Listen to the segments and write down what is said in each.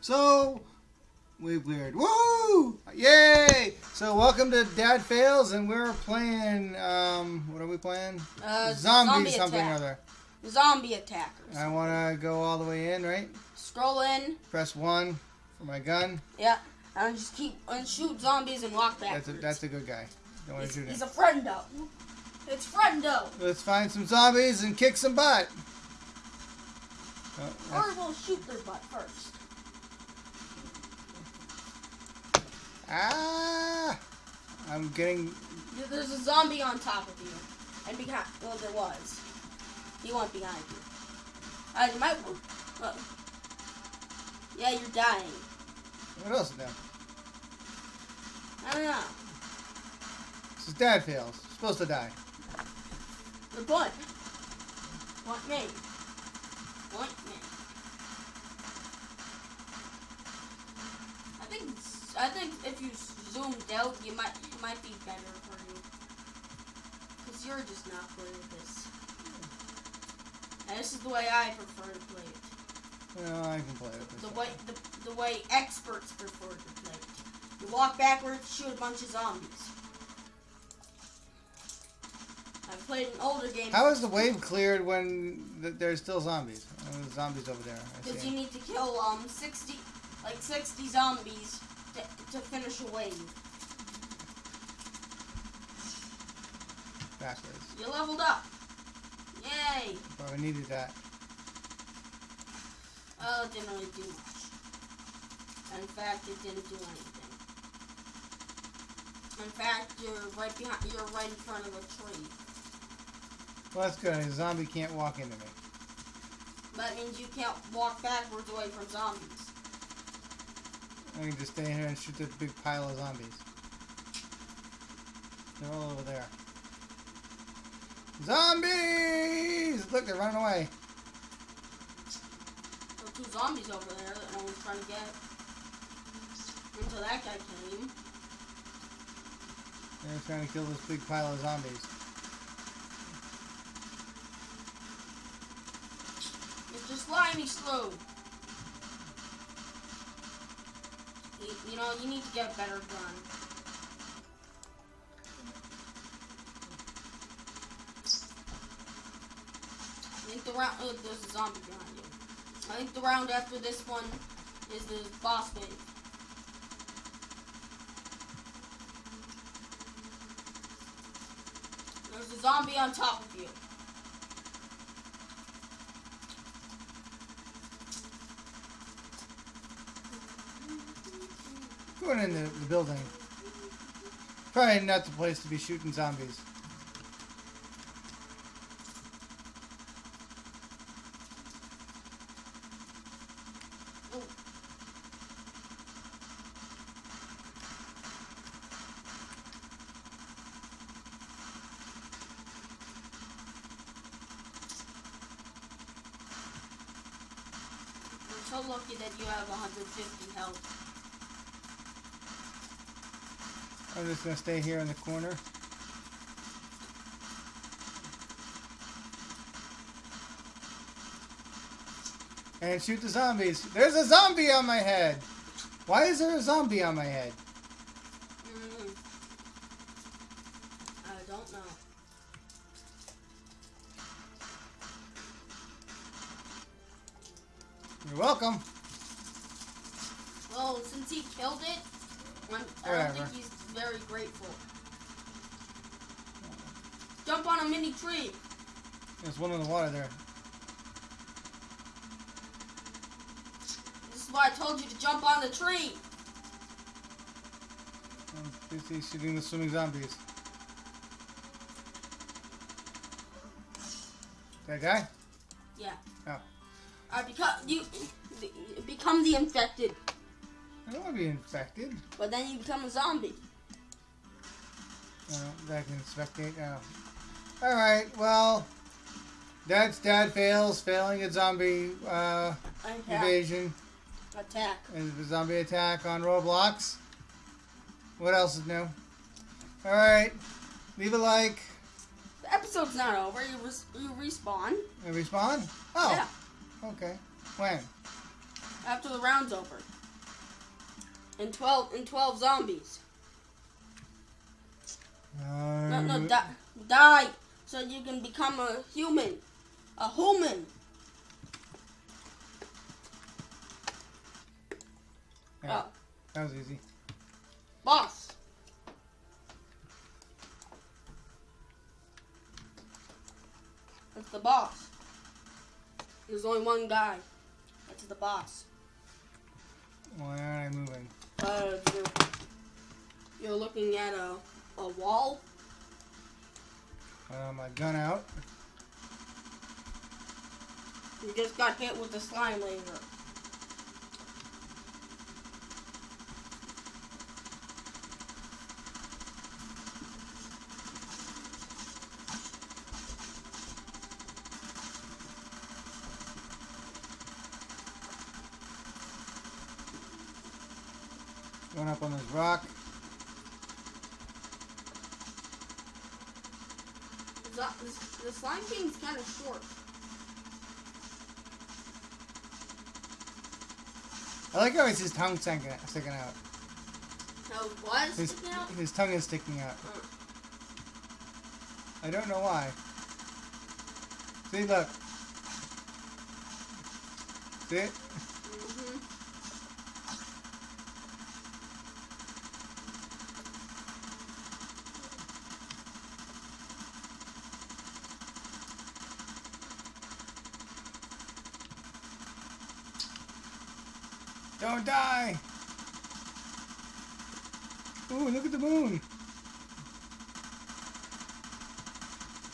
So, we cleared. Woo! Yay! So, welcome to Dad Fails, and we're playing, um, what are we playing? Uh, zombie, zombie something attack. or other. Zombie attackers. I want to go all the way in, right? Scroll in. Press 1 for my gun. Yeah. And just keep and shoot zombies and walk That's a, that's a good guy. Don't want he's, to shoot he's him. a friendo. It's friendo. Let's find some zombies and kick some butt. Oh, Or we'll shoot their butt first. Ah! I'm getting. There's a zombie on top of you. And behind. Well, there was. He went behind you. Uh, you might. Uh, yeah, you're dying. What else is there? I don't know. This is Dad Fails. Supposed to die. The butt. Want me? Want me? Think if you zoomed out, you might it might be better for you. Cause you're just not good at this. And this is the way I prefer to play it. Well, I can play it. The way the, the way experts prefer to play it. You walk backwards, shoot a bunch of zombies. I've played an older game. How is the wave cleared when th- there's still zombies? There's zombies over there. Because you need to kill um sixty, like sixty zombies to, finish a wave. Bastards. You leveled up. Yay! Probably needed that. Oh, it didn't really do much. In fact, it didn't do anything. In fact, you're right behind. You're right in front of a tree. Well, that's good. A zombie can't walk into me. That means you can't walk backwards away from zombies. I can just stay here and shoot this big pile of zombies. They're all over there. Zombies! Look, they're running away. There two zombies over there that no one's trying to get. Until that guy came. They're trying to kill this big pile of zombies. It's just Slimy Slow. You, know, you need to get a better gun. I think the round. Oh, there's a zombie behind you. I think the round after this one is the boss wave. There's a zombie on top of you. Going in the, the building. Probably not the place to be shooting zombies. So lucky that you have 150 health. I'm just gonna stay here in the corner. And shoot the zombies. There's a zombie on my head. Why is there a zombie on my head? Mm. I don't know. You're welcome. Well, since he killed it, I'm, I don't think he's very grateful. Jump on a mini tree. There's one in the water there. This is why I told you to jump on the tree. I'm busy shooting the swimming zombies. That guy? Yeah. Oh. Uh, I become you become the infected, I don't want to be infected. but then you become a zombie. Uh, that can spectate now. Alright, well, that's Dad Fails, failing a zombie uh, Attack. invasion. Attack. and the zombie attack on Roblox. What else is new? Alright, leave a like The episode's not over. You res- you respawn. and respawn. Oh, Yeah. okay. When? after the round's over. And 12 and 12 zombies. No, no, Um, die, die so you can become a human. A human. yeah, Oh, that was easy. boss. That's the boss. There's only one guy. That's the boss. Why aren't I moving? Uh, you're, you're looking at a, a wall. Uh, my gun out. You just got hit with the slime laser. Up on this rock. The, the, the slime king's kind of short. I like how it's his tongue sticking sticking out. It was His, sticking out? his tongue is sticking out. Uh, I don't know why. See, look. See it? Don't die! Ooh, look at the moon!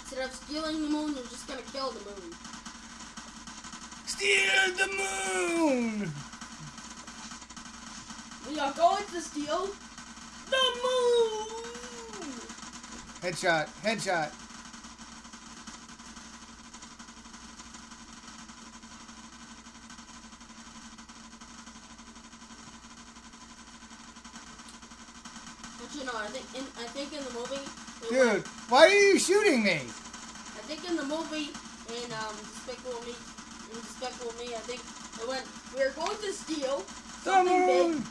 Instead of stealing the moon, you're just gonna kill the moon. Steal the moon! We are going to steal the moon! Headshot, headshot. You know, I think in I think in the movie, Dude, went- why are you shooting me? I think in the movie in um Despicable Me, in Despicable Me, I think it went. We're going to steal The something big. moon!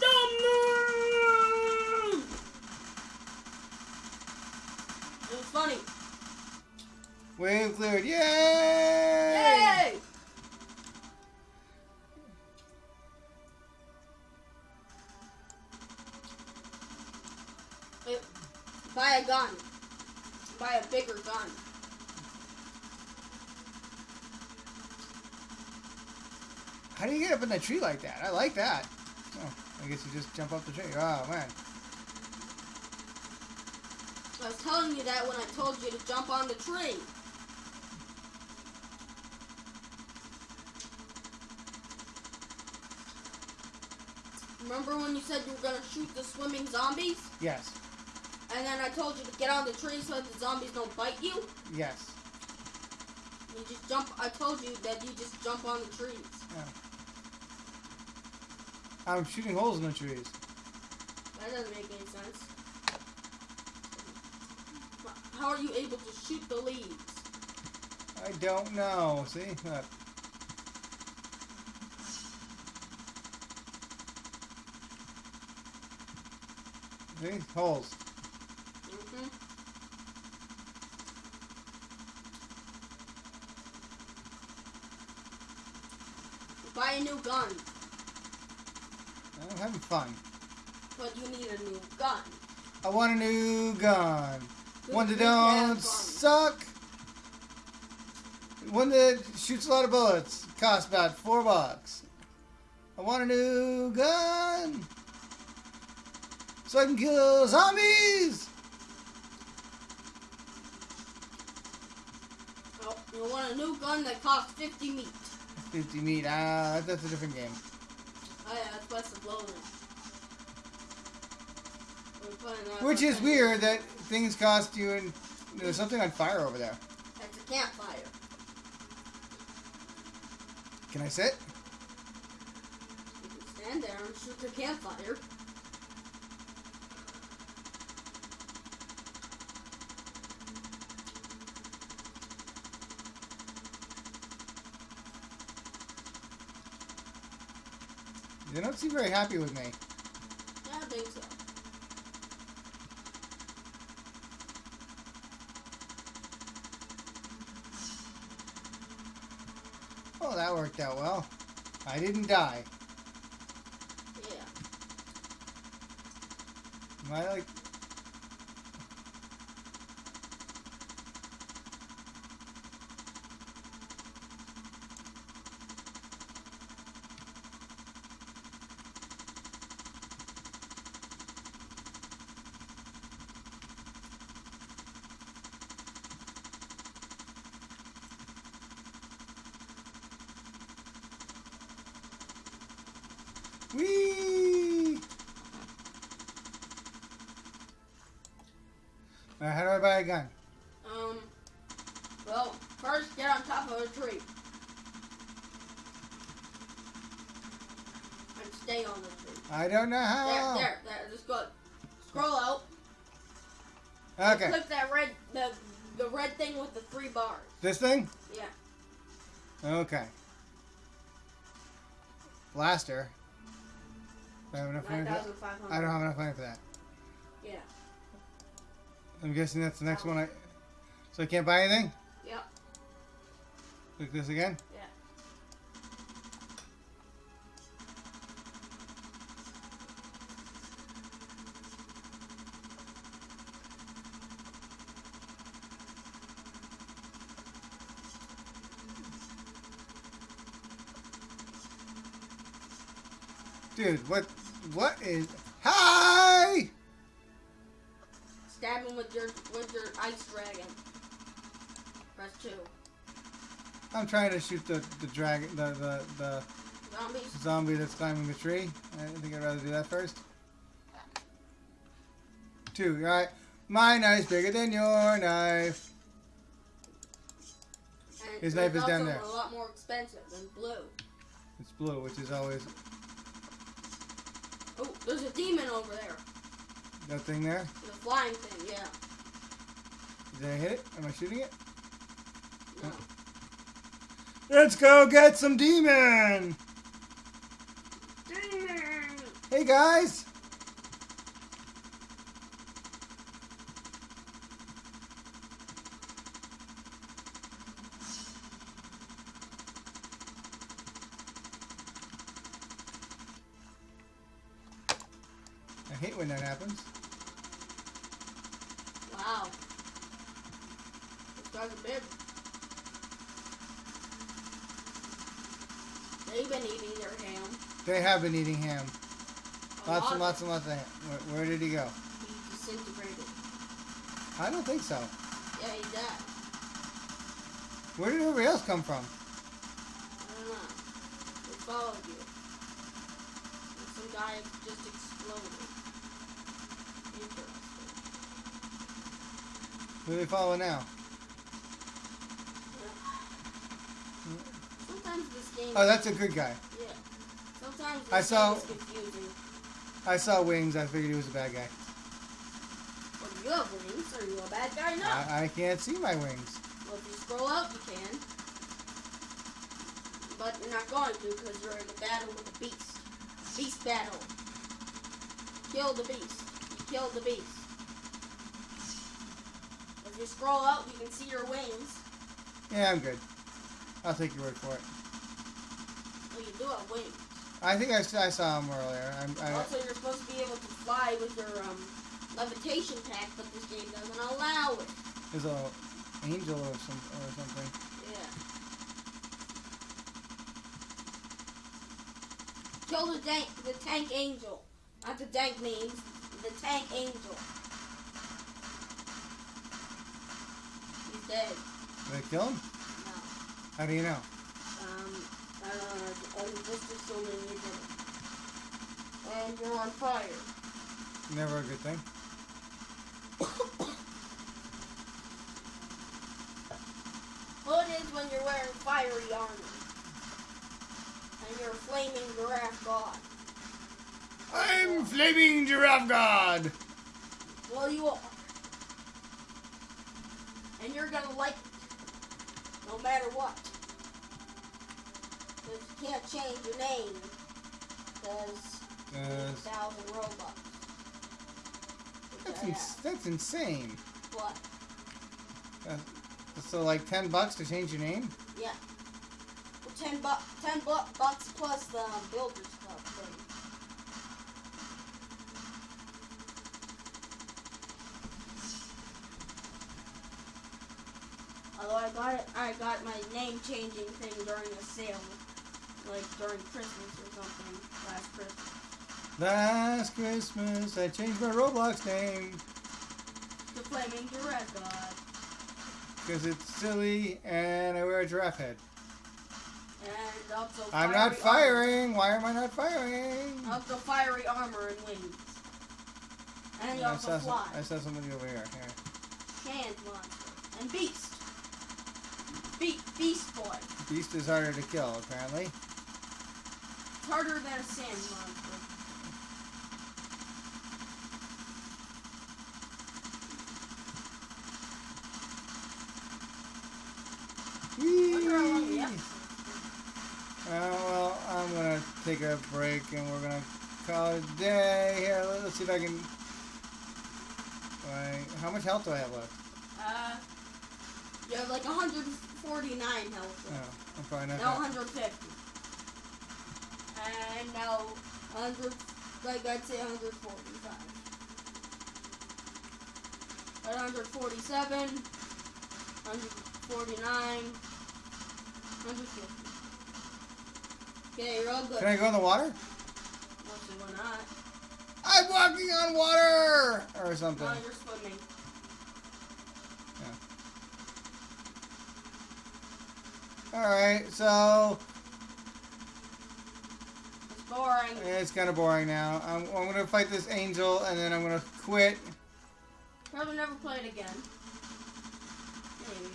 The moon. It was funny. Wave cleared. Yay! Yay! Wait, Buy a gun. Buy a bigger gun. How do you get up in the tree like that? I like that. Oh, I guess you just jump up the tree. Oh, man. I was telling you that when I told you to jump on the tree. Remember when you said you were gonna shoot the swimming zombies? Yes. And then I told you to get on the tree so the zombies don't bite you? Yes. You just jump. I told you that you just jump on the trees. Yeah. I'm shooting holes in the trees. That doesn't make any sense. How are you able to shoot the leaves? I don't know. See? Look. See? Holes. Buy a new gun, I'm having fun. but you need a new gun. I want a new gun. One that don't suck. One that shoots a lot of bullets. Costs about four bucks. I want a new gun. So I can kill zombies. Oh, you want a new gun that costs 50 meat. 50 meat. Ah, that's a different game. Oh yeah, that's West of Bloated. We're playing that Which is weird that things cost you and there's something on fire over there. That's a campfire. Can I sit? You can stand there and shoot the campfire. Seem very happy with me. Yeah, I think so. Oh, that worked out well. I didn't die. Yeah. Am I like... I buy a gun? Um. Well, first get on top of a tree. And stay on the tree. I don't know There, how. there, there. Just go. Scroll out. Okay. Click that red, the the red thing with the three bars. This thing? Yeah. Okay. Blaster. Do I have enough money for that? thousand five hundred. I don't have enough money for that. Yeah. I'm guessing that's the next one I. So I can't buy anything? Yep. Click this again? Yeah. Dude, what. What is. Stab him with your with your ice dragon. Press two. I'm trying to shoot the, the dragon. The, the, the Zombies. zombie that's climbing the tree. I think I'd rather do that first. Two, alright. My knife's bigger than your knife. And His knife is down there. A lot more expensive than blue. It's blue, which is always Oh, there's a demon over there. That thing there. The flying thing. Yeah. Did I hit it? Am I shooting it? No. Oh. Let's go get some demon! Demon. Hey guys! Guy's big. They've been eating their ham. They have been eating ham. A Lots lot and lots and lots of ham. Where, where did he go? He disintegrated. I don't think so. Yeah, he died. Where did everybody else come from? I don't know. They followed you. And some guy just exploded. Interesting. Who are they following now? Sometimes this game. Oh, that's a good guy. Yeah. Sometimes I saw- game is confusing. I saw wings. I figured he was a bad guy. Well, you have wings. Are you a bad guy? No. I, I can't see my wings. Well, if you scroll up, you can. But you're not going to because you're in a battle with a beast. Beast battle. Kill the beast. You killed the beast. If you scroll up, you can see your wings. Yeah, I'm good. I'll take your word for it. Well, you do have wings. I think I, I saw him earlier. I'm, I, Also, you're supposed to be able to fly with your um, levitation pack, but this game doesn't allow it. there's a angel or some or something. Yeah. Kill the tank, the tank angel. Not the dank means, the tank angel. He's dead. Did I kill him? No. How do you know? I don't know. I'm just assuming you did. And you're on fire. Never a good thing. Hood is when you're wearing fiery armor. And you're a flaming giraffe god. I'm flaming giraffe god. Well, you are. And you're gonna like it. No matter what. 'Cause you can't change your name. Because Uh, 8,000 Robux. That's, ins- that's insane. What? Uh, so like ten bucks to change your name? Yeah. Well, 10, bu- 10 bu- bucks plus the um, Builders Club thing. Although I got it, I got my name changing thing during the sale, like during Christmas or something last Christmas. Last Christmas, I changed my Roblox name The Flaming Giraffe God. because it's silly and I wear a giraffe head. And also I'm not firing. Why am I not firing? Armor. Also fiery armor and wings. And I also saw, some, fly. I saw somebody over here. Here. Hand monster. And beast. Be- beast boy. Beast is harder to kill, apparently. It's harder than a sand monster. Wonder how long the Whee! episode Uh, well, I'm gonna take a break and we're gonna call it a day. Here, let- let's see if I can. Wait, how much health do I have left? Uh, you have like 149 health. No, left. I'm probably not. Now 150. And now 100, like I'd say 145. At 147, 149, 150. Okay, you're all good. Can I go in the water? Mostly why not? I'm walking on water or something. No, you're swimming. Yeah. All right, so boring. it's kind of boring now. I'm, I'm gonna fight this angel and then I'm gonna quit. Probably never play it again. Maybe.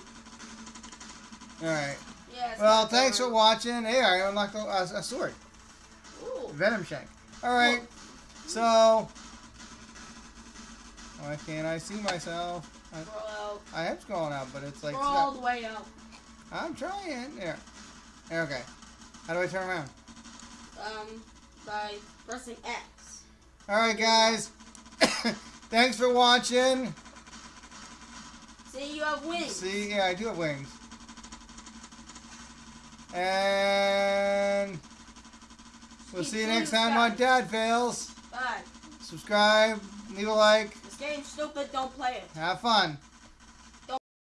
All right. Yeah. Well, thanks for watching. Hey, I unlocked a, a, a sword, Ooh. venom shank. All right, so why can't I see myself? I, Scroll out. I am scrolling out, but it's like Scroll all the way out. I'm trying. There. Okay. How do I turn around? Um, by pressing X. All right, guys. Thanks for watching. See, you have wings. See, yeah, I do have wings. And we'll see you next time on. Dad Fails. Bye. Subscribe, leave a like, This game's stupid. Don't play it. have fun.